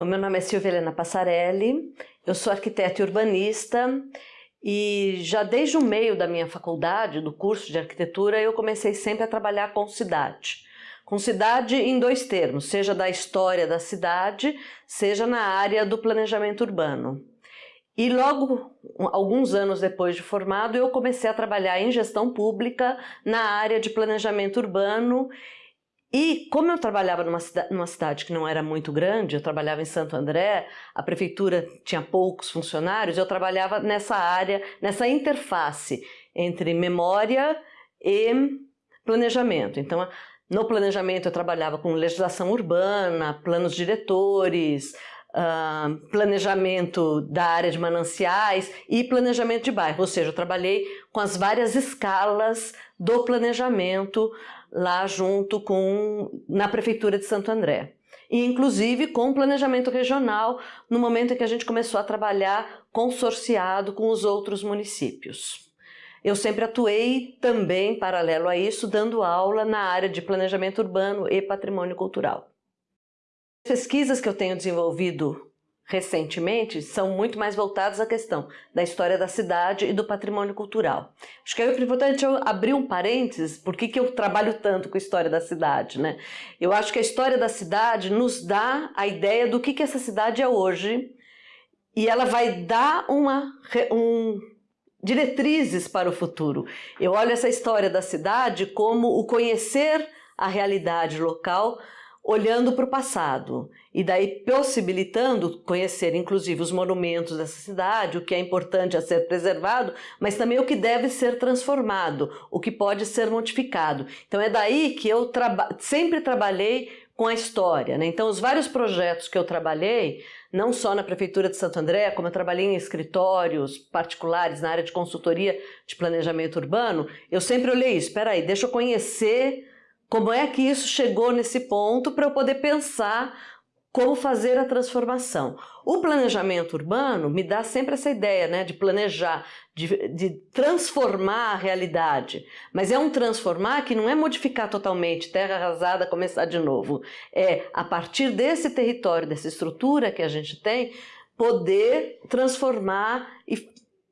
O meu nome é Silvia Helena Passarelli, eu sou arquiteta e urbanista e já desde o meio da minha faculdade, do curso de arquitetura, eu comecei sempre a trabalhar com cidade. Com cidade em dois termos, seja da história da cidade, seja na área do planejamento urbano. E logo, alguns anos depois de formado, eu comecei a trabalhar em gestão pública na área de planejamento urbano e como eu trabalhava numa cidade, numa cidade, que não era muito grande, eu trabalhava em Santo André, a prefeitura tinha poucos funcionários, eu trabalhava nessa área, nessa interface entre memória e planejamento. Então, no planejamento eu trabalhava com legislação urbana, planos diretores, uh, planejamento da área de mananciais e planejamento de bairro, ou seja, eu trabalhei com as várias escalas do planejamento lá junto com na prefeitura de Santo André. E inclusive com o planejamento regional no momento em que a gente começou a trabalhar consorciado com os outros municípios. Eu sempre atuei também, paralelo a isso, dando aula na área de planejamento urbano e patrimônio cultural. As pesquisas que eu tenho desenvolvido recentemente são muito mais voltadas à questão da história da cidade e do patrimônio cultural. Acho que é importante eu abrir um parênteses, por que eu trabalho tanto com a história da cidade, né? Eu acho que a história da cidade nos dá a ideia do que, que essa cidade é hoje e ela vai dar uma, um, diretrizes para o futuro. Eu olho essa história da cidade como o conhecer a realidade local olhando para o passado e daí possibilitando conhecer inclusive os monumentos dessa cidade, o que é importante a ser preservado, mas também o que deve ser transformado, o que pode ser modificado. Então é daí que eu traba sempre trabalhei com a história. Né? Então os vários projetos que eu trabalhei, não só na Prefeitura de Santo André, como eu trabalhei em escritórios particulares na área de consultoria de planejamento urbano, eu sempre olhei espera aí, deixa eu conhecer como é que isso chegou nesse ponto para eu poder pensar como fazer a transformação. O planejamento urbano me dá sempre essa ideia né, de planejar, de, de, transformar a realidade. Mas é um transformar que não é modificar totalmente, terra arrasada, começar de novo. É, a partir desse território, dessa estrutura que a gente tem, poder transformar e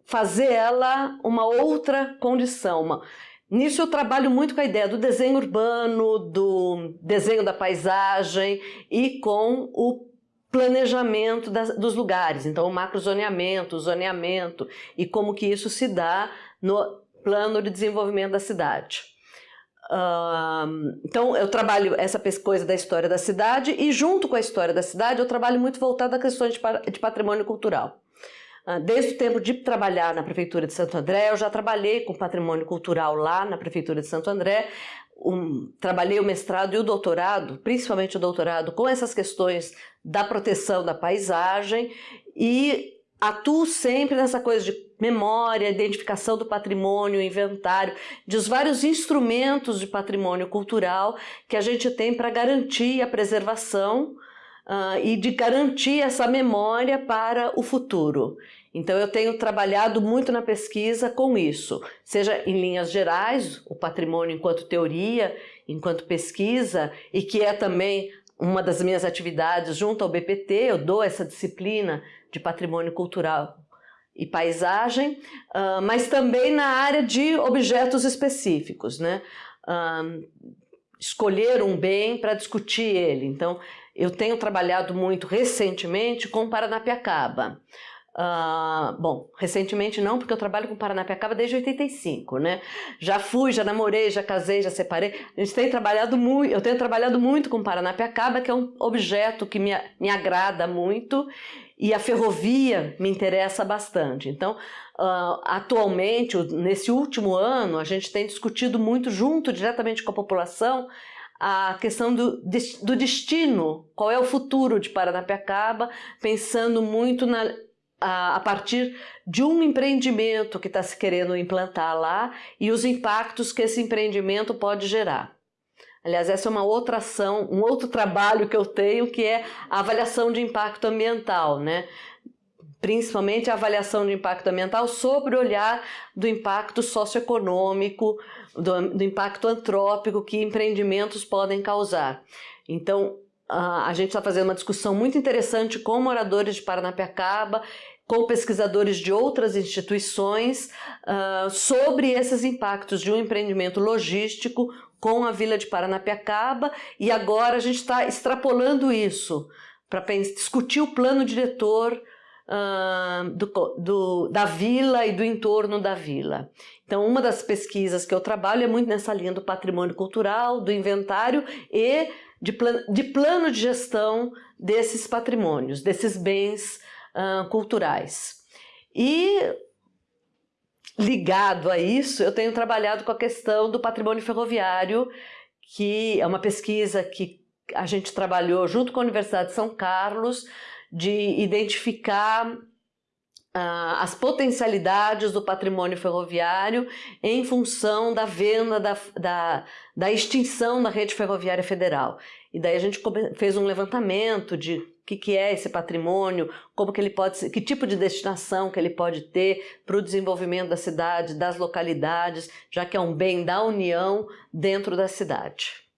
fazer ela uma outra condição. Uma, Nisso eu trabalho muito com a ideia do desenho urbano, do desenho da paisagem e com o planejamento das, dos lugares, então o macrozoneamento, o zoneamento e como que isso se dá no plano de desenvolvimento da cidade. então eu trabalho essa coisa da história da cidade e junto com a história da cidade eu trabalho muito voltado a questões de, de patrimônio cultural. Ah, desde o tempo de trabalhar na Prefeitura de Santo André, eu já trabalhei com patrimônio cultural lá na Prefeitura de Santo André, um, trabalhei o mestrado e o doutorado, principalmente o doutorado, com essas questões da proteção da paisagem e atuo sempre nessa coisa de memória, identificação do patrimônio, inventário, dos vários instrumentos de patrimônio cultural que a gente tem para garantir a preservação uh, e de garantir essa memória para o futuro. Então eu tenho trabalhado muito na pesquisa com isso, seja em linhas gerais, o patrimônio enquanto teoria, enquanto pesquisa, e que é também uma das minhas atividades junto ao BPT, eu dou essa disciplina de patrimônio cultural e paisagem, uh, mas também na área de objetos específicos, né? Uh, escolher um bem para discutir ele. Então, eu tenho trabalhado muito recentemente com Paranapiacaba. Uh, bom, recentemente não, porque eu trabalho com Paranapiacaba desde 85, né? Já fui, já namorei, já casei, já separei. A gente tem trabalhado muito, eu tenho trabalhado muito com Paranapiacaba, que é um objeto que me, me agrada muito e a ferrovia me interessa bastante. Então, uh, atualmente, nesse último ano, a gente tem discutido muito junto, diretamente com a população, a questão do, do destino, qual é o futuro de Paranapiacaba, pensando muito na, a, a partir de um empreendimento que está se querendo implantar lá e os impactos que esse empreendimento pode gerar. Aliás, essa é uma outra ação, um outro trabalho que eu tenho, que é a avaliação de impacto ambiental, né? Principalmente a avaliação de impacto ambiental sobre o olhar do impacto socioeconômico, do, do impacto antrópico que empreendimentos podem causar. Então, a gente está fazendo uma discussão muito interessante com moradores de Paranapiacaba, com pesquisadores de outras instituições uh, sobre esses impactos de um empreendimento logístico com a Vila de Paranapiacaba e agora a gente está extrapolando isso para discutir o plano diretor do, do, da vila e do entorno da vila. Então, uma das pesquisas que eu trabalho é muito nessa linha do patrimônio cultural, do inventário e de, plan de plano de gestão desses patrimônios, desses bens uh, culturais. E ligado a isso, eu tenho trabalhado com a questão do patrimônio ferroviário, que é uma pesquisa que a gente trabalhou junto com a Universidade de São Carlos, de identificar Uh, as potencialidades do patrimônio ferroviário em função da venda da, da, da, extinção da rede ferroviária federal. E daí a gente fez um levantamento de o que, que é esse patrimônio, como que ele pode ser, que tipo de destinação que ele pode ter para o desenvolvimento da cidade, das localidades, já que é um bem da União dentro da cidade.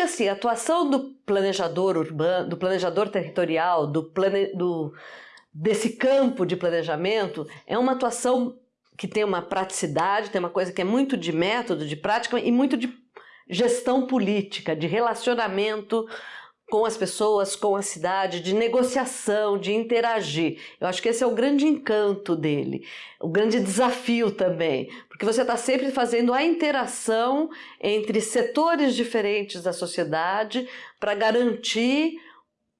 Assim, a atuação do planejador urbano, do planejador territorial, do, plane, do desse campo de planejamento é uma atuação que tem uma praticidade, tem uma coisa que é muito de método, de prática e muito de gestão política, de relacionamento com as pessoas, com a cidade, de negociação, de interagir. Eu acho que esse é o grande encanto dele, o grande desafio também, porque você está sempre fazendo a interação entre setores diferentes da sociedade para garantir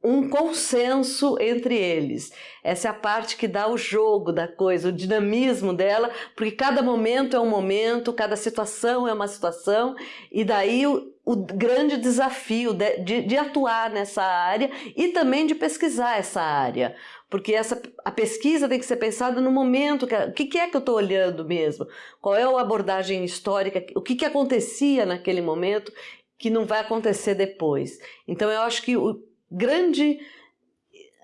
um consenso entre eles. Essa é a parte que dá o jogo da coisa, o dinamismo dela, porque cada momento é um momento, cada situação é uma situação, e daí o, grande desafio de, de, de, atuar nessa área e também de pesquisar essa área. Porque essa, a pesquisa tem que ser pensada no momento, que, o que, que é que eu estou olhando mesmo? Qual é a abordagem histórica? O que, que acontecia naquele momento que não vai acontecer depois? Então eu acho que o, grande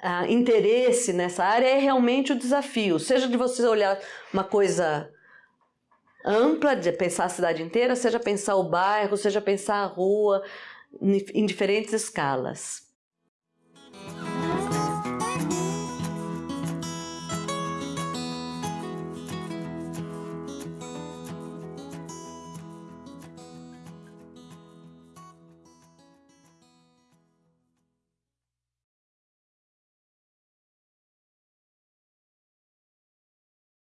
uh, interesse nessa área é realmente o desafio, seja de você olhar uma coisa ampla, de pensar a cidade inteira, seja pensar o bairro, seja pensar a rua, em diferentes escalas.